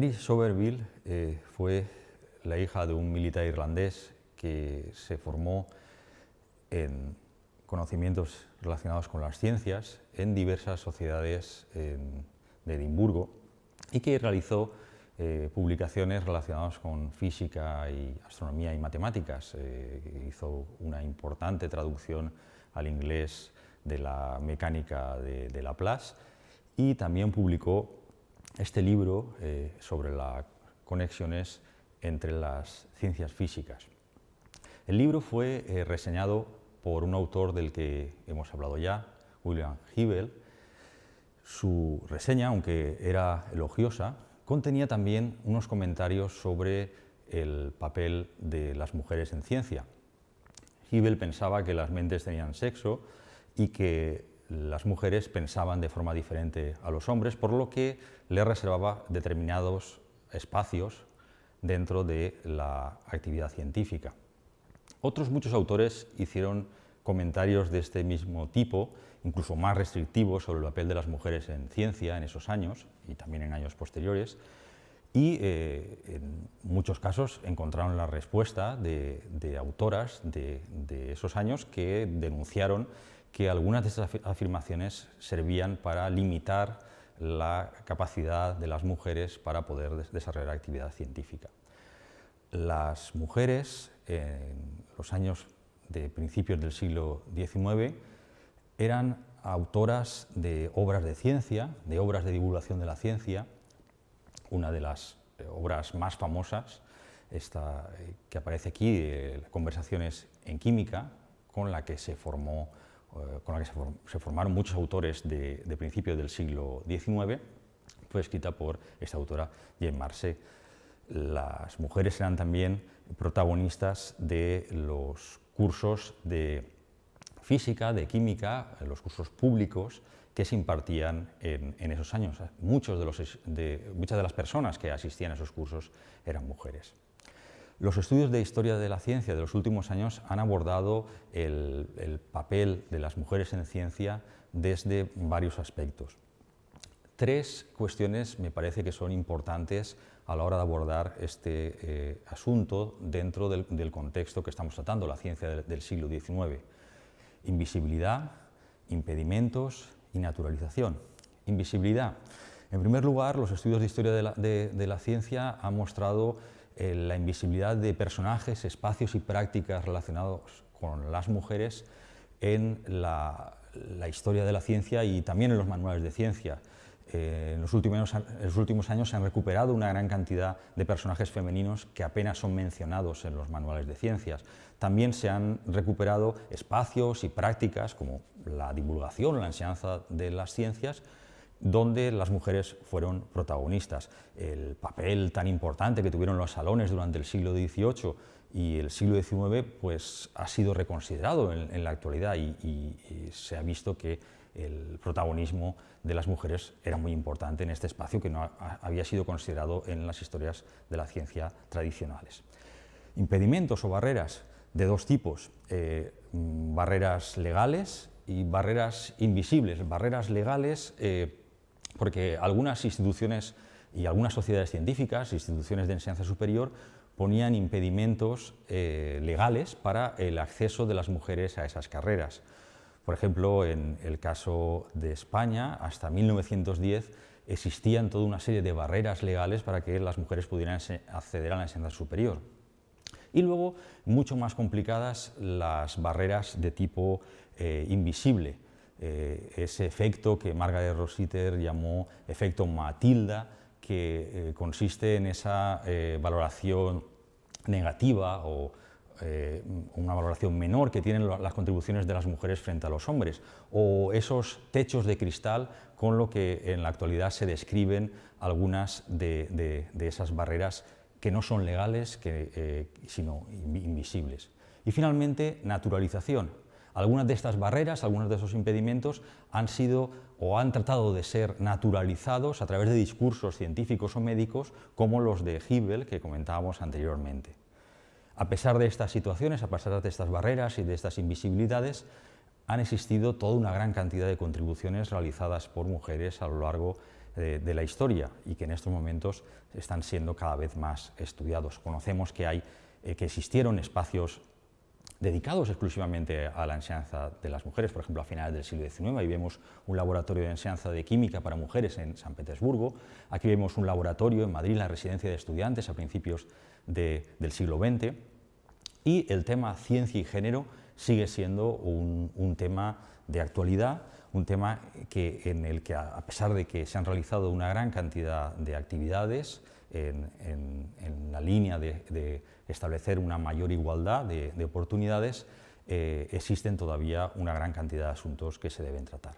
Mary Somerville eh, fue la hija de un militar irlandés que se formó en conocimientos relacionados con las ciencias en diversas sociedades de Edimburgo y que realizó eh, publicaciones relacionadas con física y astronomía y matemáticas. Eh, hizo una importante traducción al inglés de la mecánica de, Laplace y también publicó este libro eh, sobre las conexiones entre las ciencias físicas. El libro fue reseñado por un autor del que hemos hablado ya, William Hibel. Su reseña, aunque era elogiosa, contenía también unos comentarios sobre el papel de las mujeres en ciencia. Hibel pensaba que las mentes tenían sexo y que las mujeres pensaban de forma diferente a los hombres, por lo que le reservaba determinados espacios dentro de la actividad científica. Otros muchos autores hicieron comentarios de este mismo tipo, incluso más restrictivos sobre el papel de las mujeres en ciencia en esos años y también en años posteriores, y eh, en muchos casos encontraron la respuesta de, autoras de, esos años que denunciaron que algunas de esas afirmaciones servían para limitar la capacidad de las mujeres para poder desarrollar actividad científica. Las mujeres en los años de principios del siglo XIX eran autoras de obras de ciencia, de obras de divulgación de la ciencia. Una de las eh, obras más famosas, esta eh, que aparece aquí, eh, Conversaciones en Química, con la que se, formó, con la que se, formaron muchos autores de, principios del siglo XIX, fue escrita por esta autora, Jean Marcet. Las mujeres eran también protagonistas de los cursos de física, de química, los cursos públicos que se impartían en, esos años. Muchos muchas de las personas que asistían a esos cursos eran mujeres. Los estudios de historia de la ciencia de los últimos años han abordado el, papel de las mujeres en ciencia desde varios aspectos. Tres cuestiones me parece que son importantes a la hora de abordar este eh, asunto dentro del, contexto que estamos tratando, la ciencia del, siglo XIX. Invisibilidad, impedimentos y naturalización. Invisibilidad. En primer lugar, los estudios de historia de la, ciencia han mostrado eh, la invisibilidad de personajes, espacios y prácticas relacionados con las mujeres en la historia de la ciencia y también en los manuales de ciencia. Eh, en, los últimos, los últimos años se han recuperado una gran cantidad de personajes femeninos que apenas son mencionados en los manuales de ciencias. También se han recuperado espacios y prácticas como la divulgación, la enseñanza de las ciencias, donde las mujeres fueron protagonistas. El papel tan importante que tuvieron los salones durante el siglo XVIII y el siglo XIX pues, ha sido reconsiderado en, la actualidad y se ha visto que el protagonismo de las mujeres era muy importante en este espacio que no había sido considerado en las historias de la ciencia tradicionales. Impedimentos o barreras de dos tipos, eh, mm, barreras legales y barreras invisibles. Barreras legales eh, porque algunas instituciones y algunas sociedades científicas, instituciones de enseñanza superior, ponían impedimentos eh, legales para el acceso de las mujeres a esas carreras. Por ejemplo, en el caso de España, hasta 1910 existían toda una serie de barreras legales para que las mujeres pudieran acceder a la enseñanza superior. Y luego, mucho más complicadas, las barreras de tipo eh, invisible, eh, ese efecto que Margaret Rositer llamó efecto Matilda, que eh, consiste en esa valoración negativa o eh, una valoración menor que tienen las contribuciones de las mujeres frente a los hombres, o esos techos de cristal con lo que en la actualidad se describen algunas de, esas barreras que no son legales, eh, sino invisibles. Y finalmente, naturalización. Algunas de estas barreras, algunos de esos impedimentos han sido o han tratado de ser naturalizados a través de discursos científicos o médicos como los de Hibel que comentábamos anteriormente. A pesar de estas situaciones, a pesar de estas barreras y de estas invisibilidades, han existido toda una gran cantidad de contribuciones realizadas por mujeres a lo largo de, la historia y que en estos momentos están siendo cada vez más estudiados. Conocemos que, hay, eh, que existieron espacios dedicados exclusivamente a la enseñanza de las mujeres, por ejemplo, a finales del siglo XIX, ahí vemos un laboratorio de enseñanza de química para mujeres en San Petersburgo, aquí vemos un laboratorio en Madrid, la residencia de estudiantes a principios del siglo XX, y el tema ciencia y género sigue siendo un, tema de actualidad, un tema que, en el que, a pesar de que se han realizado una gran cantidad de actividades en, la línea de, establecer una mayor igualdad de, oportunidades, eh, existen todavía una gran cantidad de asuntos que se deben tratar.